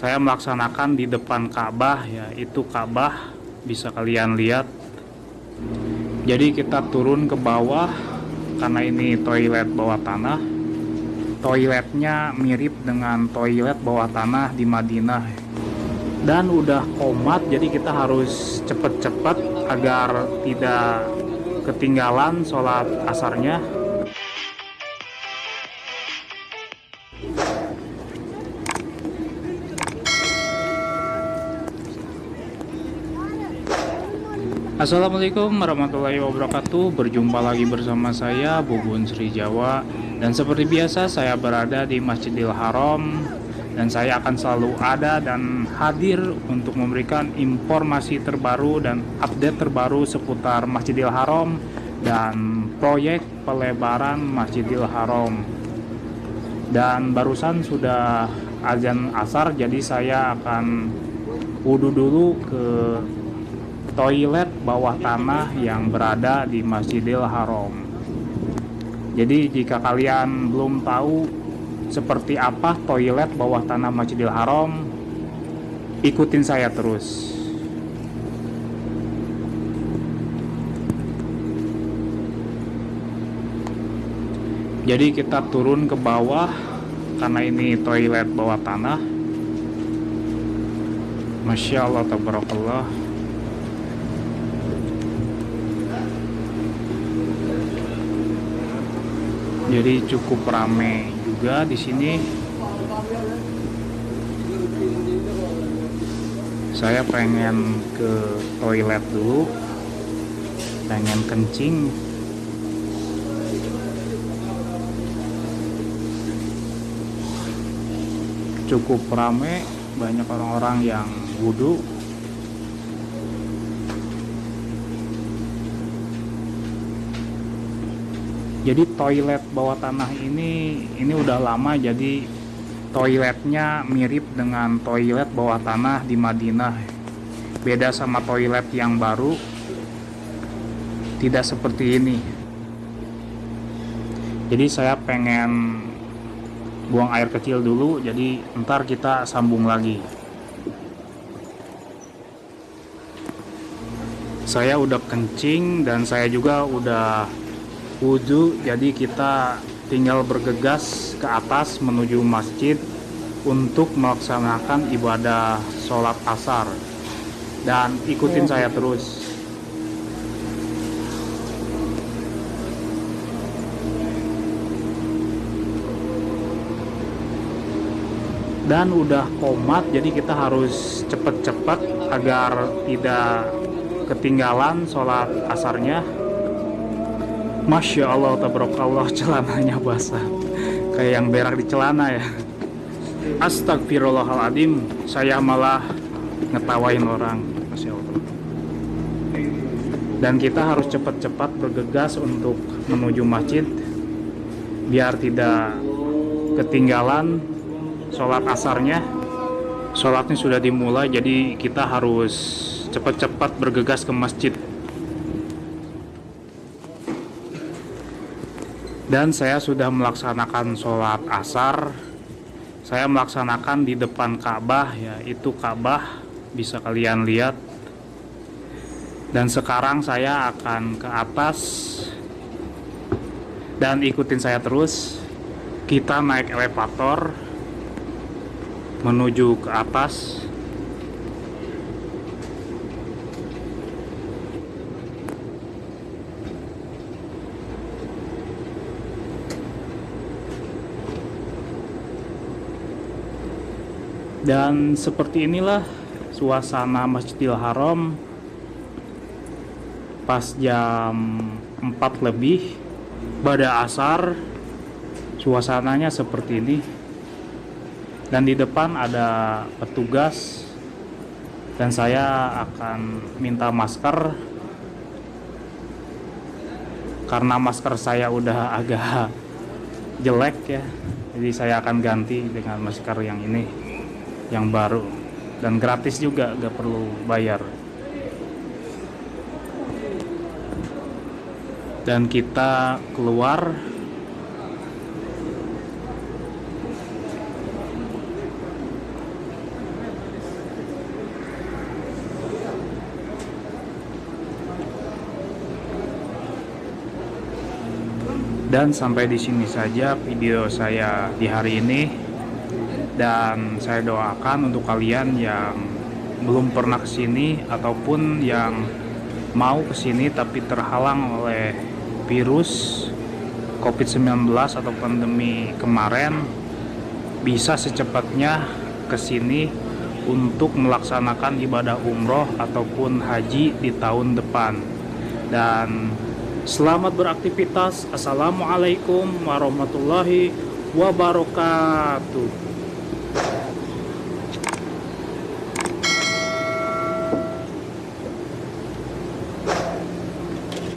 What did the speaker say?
saya melaksanakan di depan Ka'bah ya itu Ka'bah bisa kalian lihat. Jadi kita turun ke bawah karena ini toilet bawah tanah. Toiletnya mirip dengan toilet bawah tanah di Madinah. Dan udah komat jadi kita harus cepet-cepet agar tidak ketinggalan sholat asarnya Assalamualaikum warahmatullahi wabarakatuh. Berjumpa lagi bersama saya Bubun Sri Jawa. Dan seperti biasa saya berada di Masjidil Haram. Dan saya akan selalu ada dan hadir Untuk memberikan informasi terbaru dan update terbaru Seputar Masjidil Haram Dan proyek pelebaran Masjidil Haram. Dan barusan sudah azan asar Jadi saya akan wudhu dulu ke toilet bawah tanah yang berada di Masjidil Haram. Jadi jika kalian belum tahu seperti apa toilet bawah tanah Masjidil Haram, ikutin saya terus. Jadi kita turun ke bawah karena ini toilet bawah tanah. Masya Allah, tabarakallah. Jadi cukup rame juga di sini. Saya pengen ke toilet dulu. Pengen kencing. Cukup rame banyak orang-orang yang wudhu jadi toilet bawah tanah ini ini udah lama jadi toiletnya mirip dengan toilet bawah tanah di Madinah. Beda sama toilet yang baru tidak seperti ini. Jadi saya pengen buang air kecil dulu jadi ntar kita sambung lagi. Saya udah kencing dan saya juga udah wudhu jadi kita tinggal bergegas ke atas menuju masjid untuk melaksanakan ibadah sholat asar. Dan ikutin saya terus. Dan udah komat jadi kita harus cepet-cepet agar tidak ketinggalan sholat asarnya Masya Allah tabarakallah celananya basah. Kayak yang berak di celana ya. Astagfirullahaladzim saya malah ngetawain orang. Masya Allah. Dan kita harus cepat-cepat bergegas untuk menuju masjid biar tidak ketinggalan sholat asarnya. Sholatnya sudah dimulai jadi kita harus cepat-cepat bergegas ke masjid dan saya sudah melaksanakan sholat asar. Saya melaksanakan di depan Ka'bah ya itu Ka'bah. Bisa kalian lihat. Dan sekarang saya akan ke atas. Dan ikutin saya terus. Kita naik elevator menuju ke atas dan seperti inilah suasana Masjidil Haram. Pas jam 4 lebih pada asar suasananya seperti ini. Dan di depan ada petugas dan saya akan minta masker. Karena masker saya udah agak jelek ya jadi saya akan ganti dengan masker yang ini yang baru. Dan gratis juga gak perlu bayar. Dan kita keluar. Dan sampai di sini saja video saya di hari ini. Dan saya doakan untuk kalian yang belum pernah ke sini ataupun yang mau ke sini tapi terhalang oleh virus COVID-19 atau pandemi kemarin bisa secepatnya ke sini untuk melaksanakan ibadah umroh ataupun haji di tahun depan. Dan selamat beraktivitas. Assalamualaikum warahmatullahi wabarakatuh